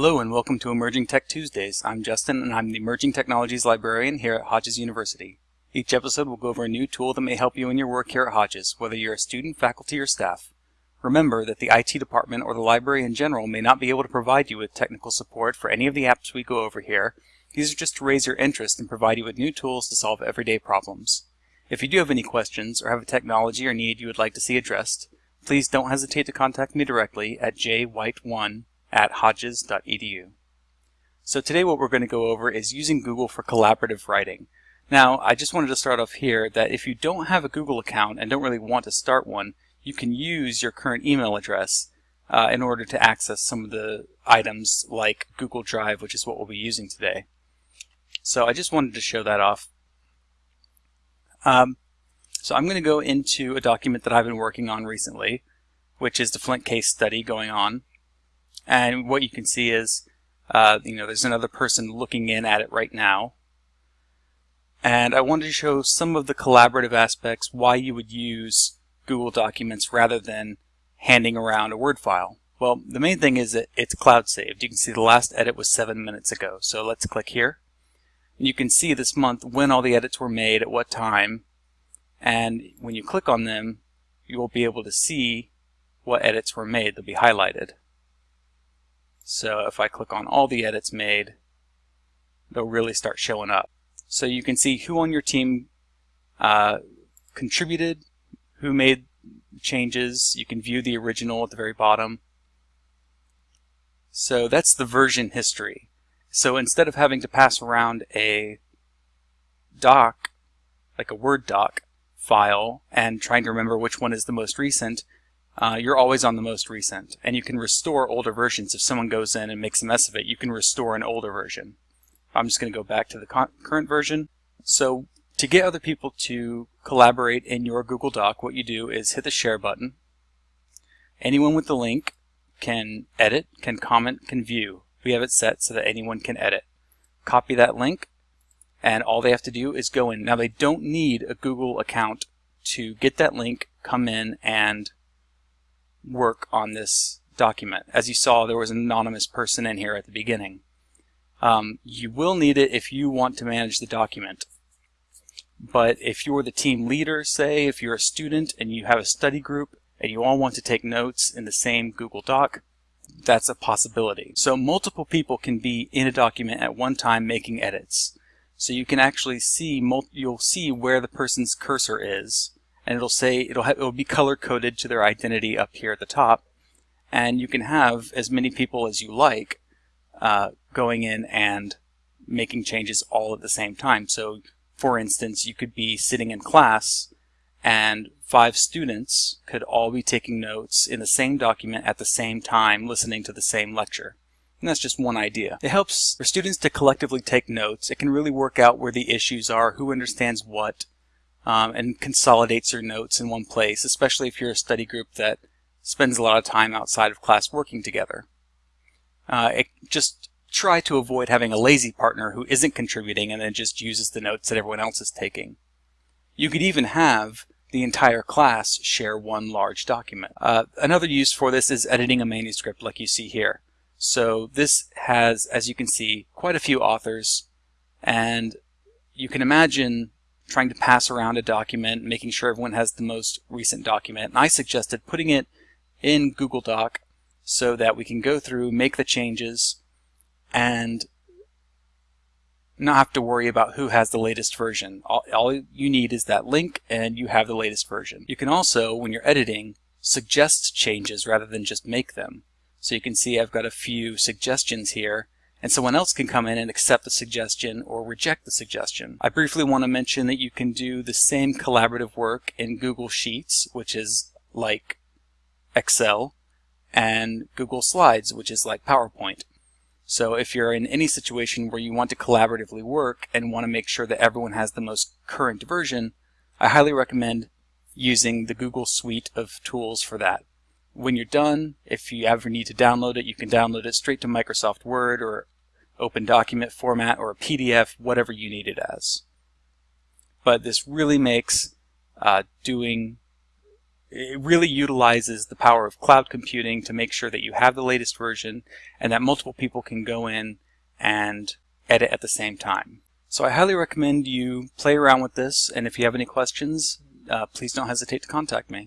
Hello and welcome to Emerging Tech Tuesdays. I'm Justin and I'm the Emerging Technologies Librarian here at Hodges University. Each episode will go over a new tool that may help you in your work here at Hodges, whether you're a student, faculty, or staff. Remember that the IT department or the library in general may not be able to provide you with technical support for any of the apps we go over here. These are just to raise your interest and provide you with new tools to solve everyday problems. If you do have any questions or have a technology or need you would like to see addressed, please don't hesitate to contact me directly at jwhite1 at hodges.edu. So today what we're going to go over is using Google for collaborative writing. Now, I just wanted to start off here that if you don't have a Google account and don't really want to start one, you can use your current email address uh, in order to access some of the items like Google Drive, which is what we'll be using today. So I just wanted to show that off. Um, so I'm going to go into a document that I've been working on recently, which is the Flint case study going on. And what you can see is, uh, you know, there's another person looking in at it right now. And I wanted to show some of the collaborative aspects, why you would use Google Documents rather than handing around a Word file. Well, the main thing is that it's cloud saved. You can see the last edit was seven minutes ago. So let's click here. You can see this month when all the edits were made, at what time, and when you click on them, you will be able to see what edits were made. They'll be highlighted. So if I click on all the edits made, they'll really start showing up. So you can see who on your team uh, contributed, who made changes. You can view the original at the very bottom. So that's the version history. So instead of having to pass around a doc, like a Word doc file, and trying to remember which one is the most recent, uh, you're always on the most recent. And you can restore older versions. If someone goes in and makes a mess of it, you can restore an older version. I'm just going to go back to the current version. So to get other people to collaborate in your Google Doc, what you do is hit the share button. Anyone with the link can edit, can comment, can view. We have it set so that anyone can edit. Copy that link, and all they have to do is go in. Now they don't need a Google account to get that link, come in, and work on this document. As you saw, there was an anonymous person in here at the beginning. Um, you will need it if you want to manage the document. But if you're the team leader, say, if you're a student and you have a study group and you all want to take notes in the same Google Doc, that's a possibility. So multiple people can be in a document at one time making edits. So you can actually see, you'll see where the person's cursor is and it'll say it'll have, it'll be color coded to their identity up here at the top and you can have as many people as you like uh, going in and making changes all at the same time so for instance you could be sitting in class and five students could all be taking notes in the same document at the same time listening to the same lecture and that's just one idea. It helps for students to collectively take notes. It can really work out where the issues are, who understands what, um, and consolidates your notes in one place, especially if you're a study group that spends a lot of time outside of class working together. Uh, it, just try to avoid having a lazy partner who isn't contributing and then just uses the notes that everyone else is taking. You could even have the entire class share one large document. Uh, another use for this is editing a manuscript like you see here. So this has, as you can see, quite a few authors and you can imagine trying to pass around a document, making sure everyone has the most recent document. And I suggested putting it in Google Doc so that we can go through, make the changes, and not have to worry about who has the latest version. All, all, you need is that link and you have the latest version. You can also, when you're editing, suggest changes rather than just make them. So you can see I've got a few suggestions here and someone else can come in and accept the suggestion or reject the suggestion. I briefly want to mention that you can do the same collaborative work in Google Sheets, which is like Excel, and Google Slides, which is like PowerPoint. So if you're in any situation where you want to collaboratively work and want to make sure that everyone has the most current version, I highly recommend using the Google suite of tools for that when you're done, if you ever need to download it, you can download it straight to Microsoft Word or open document format or a PDF, whatever you need it as. But this really makes uh, doing it really utilizes the power of cloud computing to make sure that you have the latest version and that multiple people can go in and edit at the same time. So I highly recommend you play around with this and if you have any questions, uh, please don't hesitate to contact me.